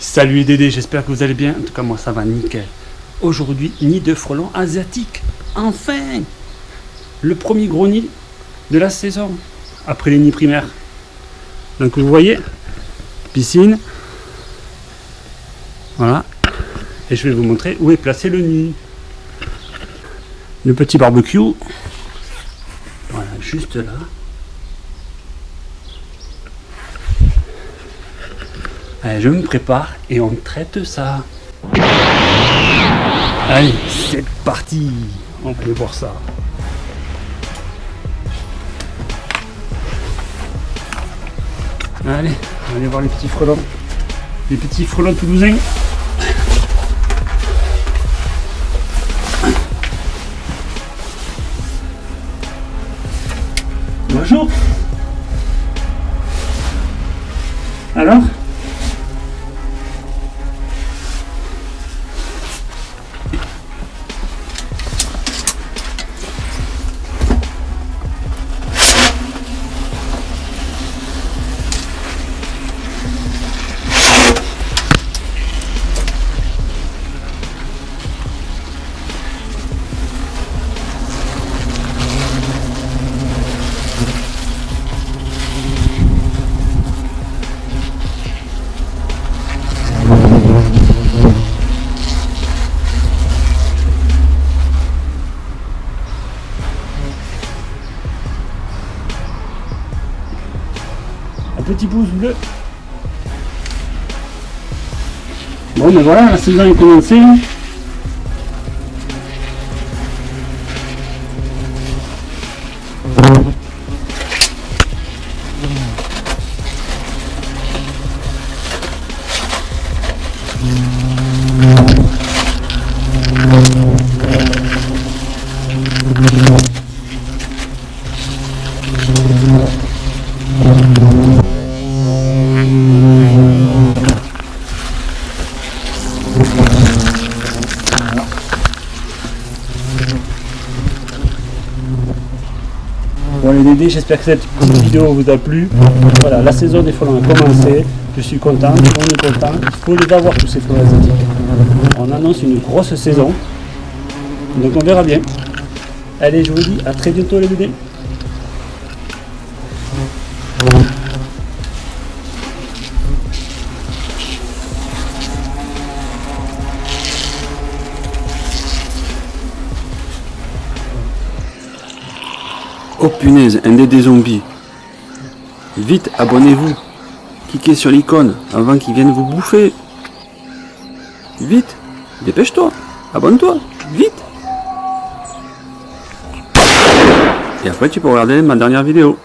Salut les Dédés, j'espère que vous allez bien. En tout cas, moi ça va nickel. Aujourd'hui, nid de frelons asiatiques. Enfin Le premier gros nid de la saison, après les nids primaires. Donc vous voyez, piscine. Voilà. Et je vais vous montrer où est placé le nid. Le petit barbecue. Voilà, juste là. Allez, je me prépare et on traite ça. Allez, c'est parti On va voir ça. Allez, on va aller voir les petits frelons. Les petits frelons toulousains. Bonjour. Alors? Petit pouce bleu. Bon, mais voilà, la saison est commencée. Les Dédés, j'espère que cette vidéo vous a plu. Voilà, la saison des frelons a commencé. Je suis content, monde est content. Il faut les avoir tous ces frelons asiatiques. On annonce une grosse saison. Donc on verra bien. Allez, je vous dis à très bientôt les Dédés. Oh punaise, un des zombies. Vite, abonnez-vous. Cliquez sur l'icône avant qu'ils viennent vous bouffer. Vite, dépêche-toi. Abonne-toi, vite. Et après tu peux regarder ma dernière vidéo.